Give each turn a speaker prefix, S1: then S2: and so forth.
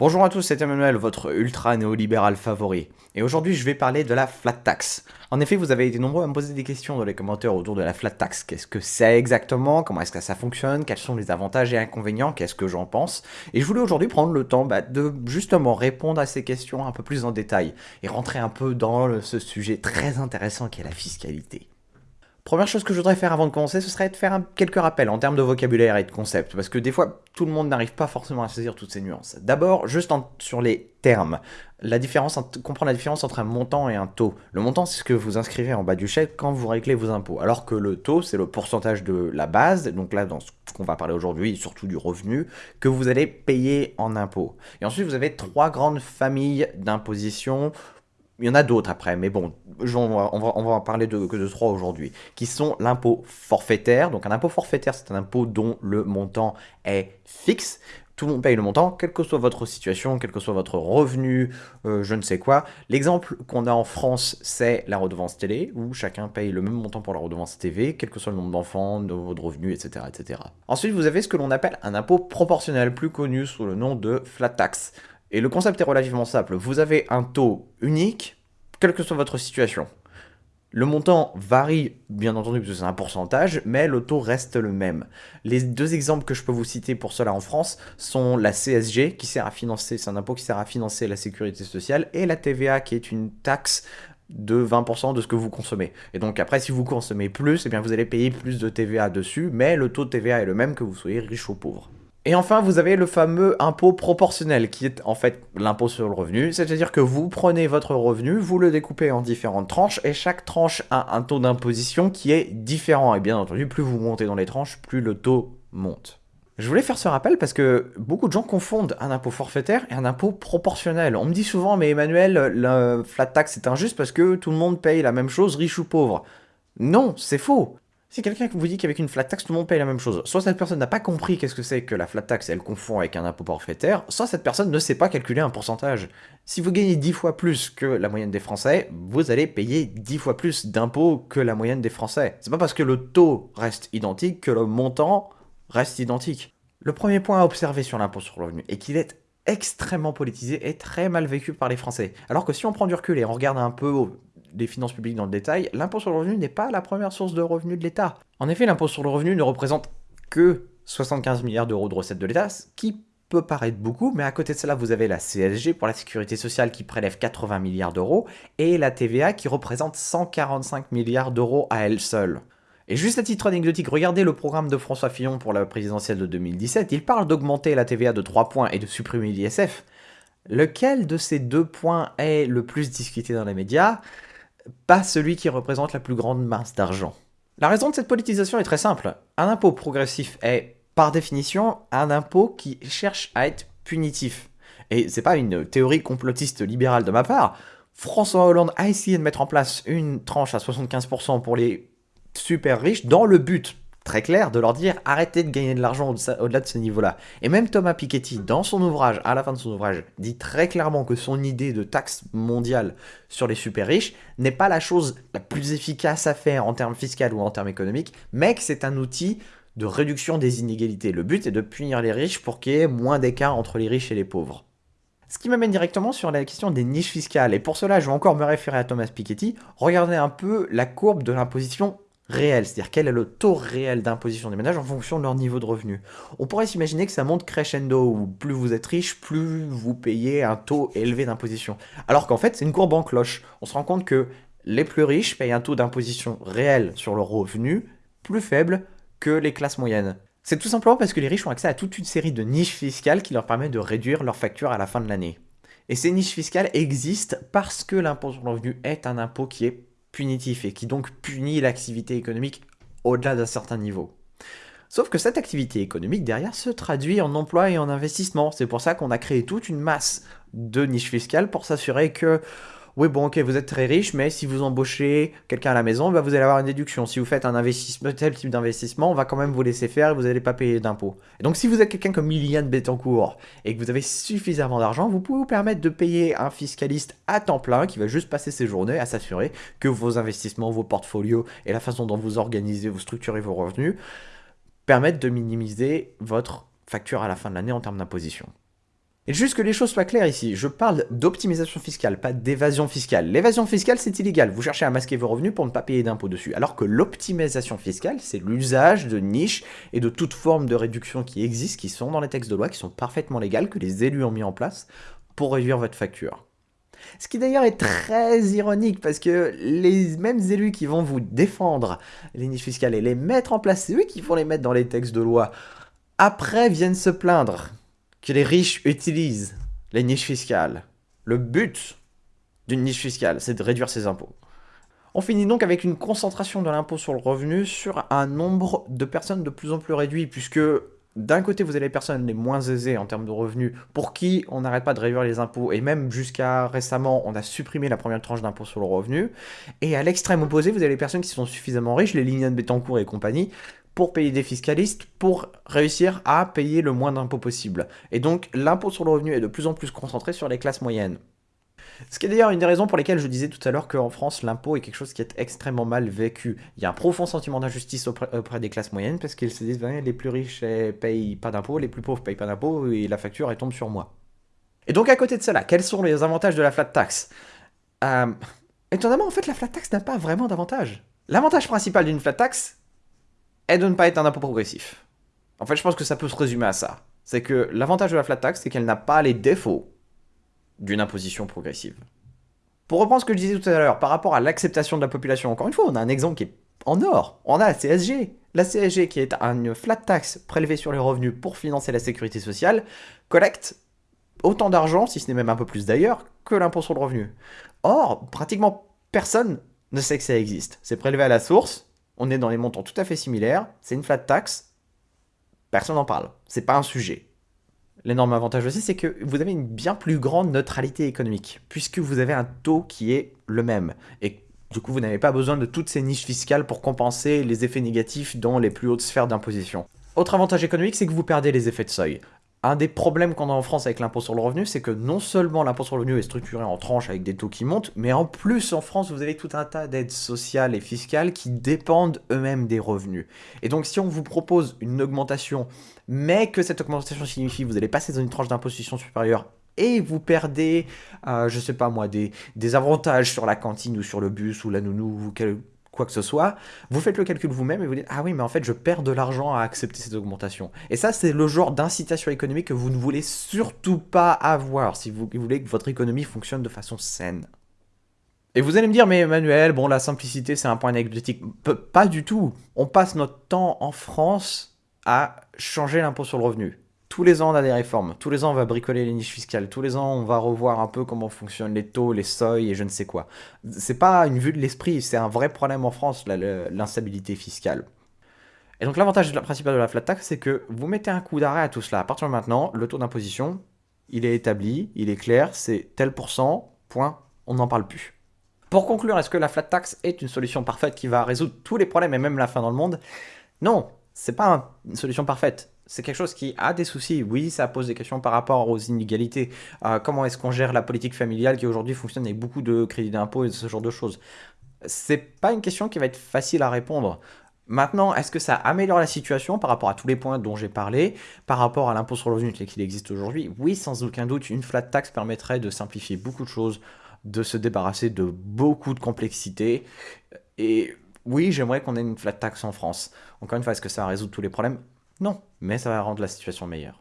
S1: Bonjour à tous, c'est Emmanuel, votre ultra néolibéral favori. Et aujourd'hui, je vais parler de la flat tax. En effet, vous avez été nombreux à me poser des questions dans les commentaires autour de la flat tax. Qu'est-ce que c'est exactement? Comment est-ce que ça fonctionne? Quels sont les avantages et inconvénients? Qu'est-ce que j'en pense? Et je voulais aujourd'hui prendre le temps bah, de justement répondre à ces questions un peu plus en détail et rentrer un peu dans ce sujet très intéressant qui est la fiscalité. Première chose que je voudrais faire avant de commencer, ce serait de faire quelques rappels en termes de vocabulaire et de concept, parce que des fois, tout le monde n'arrive pas forcément à saisir toutes ces nuances. D'abord, juste sur les termes, la différence, comprendre la différence entre un montant et un taux. Le montant, c'est ce que vous inscrivez en bas du chèque quand vous réglez vos impôts, alors que le taux, c'est le pourcentage de la base, donc là, dans ce qu'on va parler aujourd'hui, surtout du revenu, que vous allez payer en impôts. Et ensuite, vous avez trois grandes familles d'imposition il y en a d'autres après, mais bon, on va, en parler que de trois aujourd'hui, qui sont l'impôt forfaitaire. Donc un impôt forfaitaire, c'est un impôt dont le montant est fixe. Tout le monde paye le montant, quelle que soit votre situation, quel que soit votre revenu, euh, je ne sais quoi. L'exemple qu'on a en France, c'est la redevance télé, où chacun paye le même montant pour la redevance TV, quel que soit le nombre d'enfants, de votre revenu, etc., etc. Ensuite, vous avez ce que l'on appelle un impôt proportionnel, plus connu sous le nom de flat tax. Et le concept est relativement simple. Vous avez un taux unique, quelle que soit votre situation. Le montant varie, bien entendu, parce que c'est un pourcentage, mais le taux reste le même. Les deux exemples que je peux vous citer pour cela en France sont la CSG, qui sert à financer, c'est un impôt qui sert à financer la sécurité sociale, et la TVA, qui est une taxe de 20% de ce que vous consommez. Et donc après, si vous consommez plus, eh bien vous allez payer plus de TVA dessus, mais le taux de TVA est le même que vous soyez riche ou pauvre. Et enfin, vous avez le fameux impôt proportionnel, qui est en fait l'impôt sur le revenu, c'est-à-dire que vous prenez votre revenu, vous le découpez en différentes tranches, et chaque tranche a un taux d'imposition qui est différent. Et bien entendu, plus vous montez dans les tranches, plus le taux monte. Je voulais faire ce rappel parce que beaucoup de gens confondent un impôt forfaitaire et un impôt proportionnel. On me dit souvent, mais Emmanuel, la flat tax c'est injuste parce que tout le monde paye la même chose, riche ou pauvre. Non, c'est faux. Si quelqu'un vous dit qu'avec une flat tax, tout le monde paye la même chose, soit cette personne n'a pas compris qu'est-ce que c'est que la flat tax et elle confond avec un impôt forfaitaire, soit cette personne ne sait pas calculer un pourcentage. Si vous gagnez 10 fois plus que la moyenne des Français, vous allez payer 10 fois plus d'impôts que la moyenne des Français. C'est pas parce que le taux reste identique que le montant reste identique. Le premier point à observer sur l'impôt sur le revenu est qu'il est extrêmement politisé et très mal vécu par les Français. Alors que si on prend du recul et on regarde un peu des finances publiques dans le détail, l'impôt sur le revenu n'est pas la première source de revenus de l'État. En effet, l'impôt sur le revenu ne représente que 75 milliards d'euros de recettes de l'État, ce qui peut paraître beaucoup, mais à côté de cela, vous avez la CSG pour la sécurité sociale qui prélève 80 milliards d'euros, et la TVA qui représente 145 milliards d'euros à elle seule. Et juste à titre anecdotique, regardez le programme de François Fillon pour la présidentielle de 2017, il parle d'augmenter la TVA de 3 points et de supprimer l'ISF. Lequel de ces deux points est le plus discuté dans les médias? Pas celui qui représente la plus grande masse d'argent. La raison de cette politisation est très simple. Un impôt progressif est, par définition, un impôt qui cherche à être punitif. Et c'est pas une théorie complotiste libérale de ma part. François Hollande a essayé de mettre en place une tranche à 75% pour les super riches dans le but très clair de leur dire arrêtez de gagner de l'argent au-delà de ce niveau-là. Et même Thomas Piketty, dans son ouvrage, à la fin de son ouvrage, dit très clairement que son idée de taxe mondiale sur les super riches n'est pas la chose la plus efficace à faire en termes fiscaux ou en termes économiques, mais que c'est un outil de réduction des inégalités. Le but est de punir les riches pour qu'il y ait moins d'écart entre les riches et les pauvres. Ce qui m'amène directement sur la question des niches fiscales, et pour cela je vais encore me référer à Thomas Piketty, regardez un peu la courbe de l'imposition réel, c'est-à-dire quel est le taux réel d'imposition des ménages en fonction de leur niveau de revenu. On pourrait s'imaginer que ça monte crescendo, où plus vous êtes riche, plus vous payez un taux élevé d'imposition. Alors qu'en fait, c'est une courbe en cloche. On se rend compte que les plus riches payent un taux d'imposition réel sur leur revenu plus faible que les classes moyennes. C'est tout simplement parce que les riches ont accès à toute une série de niches fiscales qui leur permettent de réduire leur facture à la fin de l'année. Et ces niches fiscales existent parce que l'impôt sur le revenu est un impôt qui est punitif et qui donc punit l'activité économique au-delà d'un certain niveau. Sauf que cette activité économique derrière se traduit en emploi et en investissement. C'est pour ça qu'on a créé toute une masse de niches fiscales pour s'assurer que oui, bon, ok, vous êtes très riche, mais si vous embauchez quelqu'un à la maison, bah, vous allez avoir une déduction. Si vous faites un investissement, tel type d'investissement, on va quand même vous laisser faire et vous n'allez pas payer d'impôts. Donc, si vous êtes quelqu'un comme Liliane Bettencourt et que vous avez suffisamment d'argent, vous pouvez vous permettre de payer un fiscaliste à temps plein qui va juste passer ses journées à s'assurer que vos investissements, vos portfolios et la façon dont vous organisez, vous structurez vos revenus permettent de minimiser votre facture à la fin de l'année en termes d'imposition. Et juste que les choses soient claires ici, je parle d'optimisation fiscale, pas d'évasion fiscale. L'évasion fiscale, c'est illégal. Vous cherchez à masquer vos revenus pour ne pas payer d'impôts dessus. Alors que l'optimisation fiscale, c'est l'usage de niches et de toute forme de réduction qui existent, qui sont dans les textes de loi, qui sont parfaitement légales, que les élus ont mis en place pour réduire votre facture. Ce qui d'ailleurs est très ironique parce que les mêmes élus qui vont vous défendre les niches fiscales et les mettre en place, c'est eux qui vont les mettre dans les textes de loi. Après viennent se plaindre que les riches utilisent les niches fiscales. Le but d'une niche fiscale, c'est de réduire ses impôts. On finit donc avec une concentration de l'impôt sur le revenu sur un nombre de personnes de plus en plus réduit, puisque d'un côté, vous avez les personnes les moins aisées en termes de revenus, pour qui on n'arrête pas de réduire les impôts, et même jusqu'à récemment, on a supprimé la première tranche d'impôt sur le revenu. Et à l'extrême opposé, vous avez les personnes qui sont suffisamment riches, les lignes de Bettencourt et compagnie, pour payer des fiscalistes, pour réussir à payer le moins d'impôts possible. Et donc, l'impôt sur le revenu est de plus en plus concentré sur les classes moyennes. Ce qui est d'ailleurs une des raisons pour lesquelles je disais tout à l'heure qu'en France, l'impôt est quelque chose qui est extrêmement mal vécu. Il y a un profond sentiment d'injustice auprès, des classes moyennes parce qu'ils se disent ben, les plus riches eh, payent pas d'impôts, les plus pauvres payent pas d'impôts et la facture elle tombe sur moi. Et donc à côté de cela, quels sont les avantages de la flat tax? Euh, Étonnamment, en fait, la flat tax n'a pas vraiment d'avantage. L'avantage principal d'une flat tax est de ne pas être un impôt progressif. En fait, je pense que ça peut se résumer à ça. C'est que l'avantage de la flat tax, c'est qu'elle n'a pas les défauts d'une imposition progressive. Pour reprendre ce que je disais tout à l'heure, par rapport à l'acceptation de la population, encore une fois, on a un exemple qui est en or. On a la CSG. La CSG, qui est une flat tax prélevée sur les revenus pour financer la sécurité sociale, collecte autant d'argent, si ce n'est même un peu plus d'ailleurs, que l'impôt sur le revenu. Or, pratiquement personne ne sait que ça existe. C'est prélevé à la source, on est dans les montants tout à fait similaires, c'est une flat tax, personne n'en parle. C'est pas un sujet. L'énorme avantage aussi, c'est que vous avez une bien plus grande neutralité économique, puisque vous avez un taux qui est le même. Et du coup, vous n'avez pas besoin de toutes ces niches fiscales pour compenser les effets négatifs dans les plus hautes sphères d'imposition. Autre avantage économique, c'est que vous perdez les effets de seuil. Un des problèmes qu'on a en France avec l'impôt sur le revenu, c'est que non seulement l'impôt sur le revenu est structuré en tranches avec des taux qui montent, mais en plus en France, vous avez tout un tas d'aides sociales et fiscales qui dépendent eux-mêmes des revenus. Et donc si on vous propose une augmentation, mais que cette augmentation signifie que vous allez passer dans une tranche d'imposition supérieure et vous perdez, euh, je sais pas moi, des, avantages sur la cantine ou sur le bus ou la nounou ou quel, quoi que ce soit, vous faites le calcul vous-même et vous dites « Ah oui, mais en fait, je perds de l'argent à accepter cette augmentation. » Et ça, c'est le genre d'incitation économique que vous ne voulez surtout pas avoir si vous voulez que votre économie fonctionne de façon saine. Et vous allez me dire, mais Emmanuel, bon, la simplicité, c'est un point anecdotique. pas du tout. On passe notre temps en France à changer l'impôt sur le revenu. Tous les ans, on a des réformes. Tous les ans, on va bricoler les niches fiscales. Tous les ans, on va revoir un peu comment fonctionnent les taux, les seuils et je ne sais quoi. C'est pas une vue de l'esprit, c'est un vrai problème en France, l'instabilité fiscale. Et donc l'avantage principal de la flat tax, c'est que vous mettez un coup d'arrêt à tout cela. À partir de maintenant, le taux d'imposition, il est établi, il est clair, c'est tel pourcent, point, on n'en parle plus. Pour conclure, est-ce que la flat tax est une solution parfaite qui va résoudre tous les problèmes et même la fin dans le monde? Non, c'est pas une solution parfaite c'est quelque chose qui a des soucis. Oui, ça pose des questions par rapport aux inégalités. Euh, comment est-ce qu'on gère la politique familiale qui aujourd'hui fonctionne avec beaucoup de crédits d'impôt et ce genre de choses? C'est pas une question qui va être facile à répondre. Maintenant, est-ce que ça améliore la situation par rapport à tous les points dont j'ai parlé, par rapport à l'impôt sur le revenu qu'il existe aujourd'hui? Oui, sans aucun doute, une flat tax permettrait de simplifier beaucoup de choses, de se débarrasser de beaucoup de complexité. Et oui, j'aimerais qu'on ait une flat tax en France. Encore une fois, est-ce que ça résout tous les problèmes? Non, mais ça va rendre la situation meilleure.